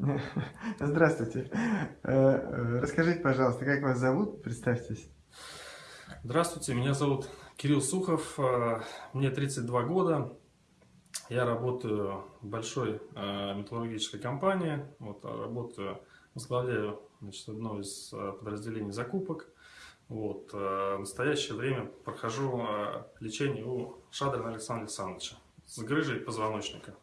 Здравствуйте. Э, э, расскажите, пожалуйста, как вас зовут? Представьтесь. Здравствуйте, меня зовут Кирилл Сухов, э, мне 32 года. Я работаю в большой металлургической компании, вот, работаю, возглавляю значит, одно из подразделений закупок. Вот, в настоящее время прохожу лечение у Шадрина Александра Александровича с грыжей позвоночника.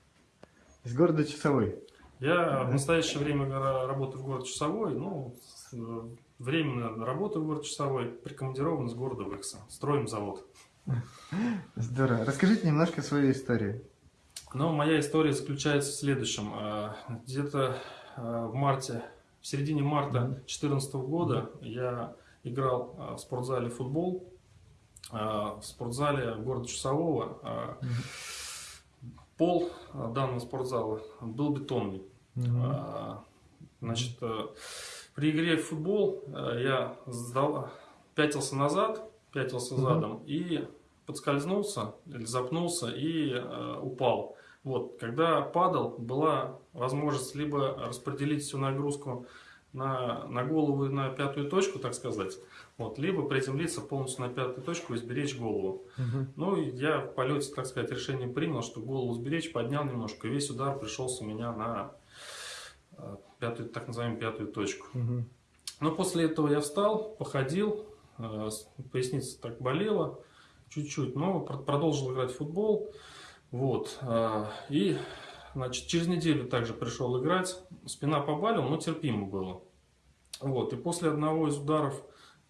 Из города Часовой? Я в настоящее время работаю в городе Часовой, ну, временно работаю в городе Часовой, прикомандирован из города Выкса. Строим завод. Здорово. Расскажите немножко свою историю. Ну, моя история заключается в следующем. А, где-то а, в марте, в середине марта 2014 года я играл в спортзале футбол. В спортзале города Часового Пол а, данного спортзала был бетонный. Угу. Значит, э, при игре в футбол э, я сдал, пятился назад, пятился угу. задом и подскользнулся или запнулся и э, упал. Вот, когда падал, была возможность либо распределить всю нагрузку на, на голову и на пятую точку, так сказать, вот, либо приземлиться полностью на пятую точку и сберечь голову. Угу. Ну, я в полете, так сказать, решение принял, что голову сберечь, поднял немножко, и весь удар пришелся у меня на э, пятую, так называемую пятую точку. Угу. Но после этого я встал, походил, э, поясница так болела чуть-чуть, но продолжил играть в футбол. Вот, э, и значит, через неделю также пришел играть, спина побалила, но терпимо было. Вот, и после одного из ударов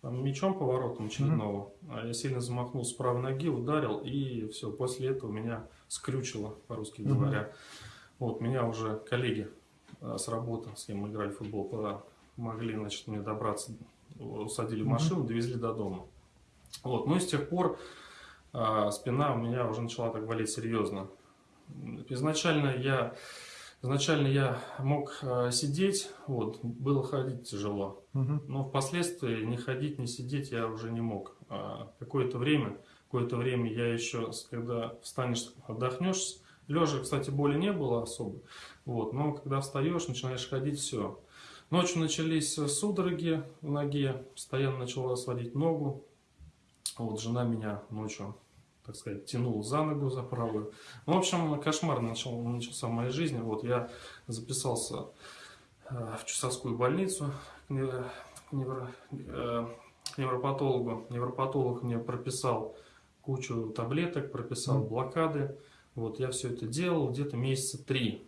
мячом поворотом очередного, mm -hmm. я сильно замахнул с правой ноги, ударил, и все, после этого меня скрючило, по-русски mm -hmm. говоря. Вот, меня уже коллеги а, с работы, с кем мы играли в футбол, помогли, значит, мне добраться, усадили в машину, довезли до дома. Вот, ну и с тех пор а, спина у меня уже начала так болеть серьезно. Изначально я Изначально я мог э, сидеть, вот, было ходить тяжело, угу. но впоследствии не ходить, не сидеть я уже не мог. А какое-то время, какое-то время я еще, когда встанешь, отдохнешь, лежа, кстати, боли не было особо, вот, но когда встаешь, начинаешь ходить, все. Ночью начались судороги в ноге, постоянно начала сводить ногу, вот, жена меня ночью так сказать, тянул за ногу, за правую. Ну, в общем, кошмар начал, начался в моей жизни. Вот я записался э, в Чусовскую больницу к, невро, э, к невропатологу. Невропатолог мне прописал кучу таблеток, прописал блокады. Вот я все это делал где-то месяца три.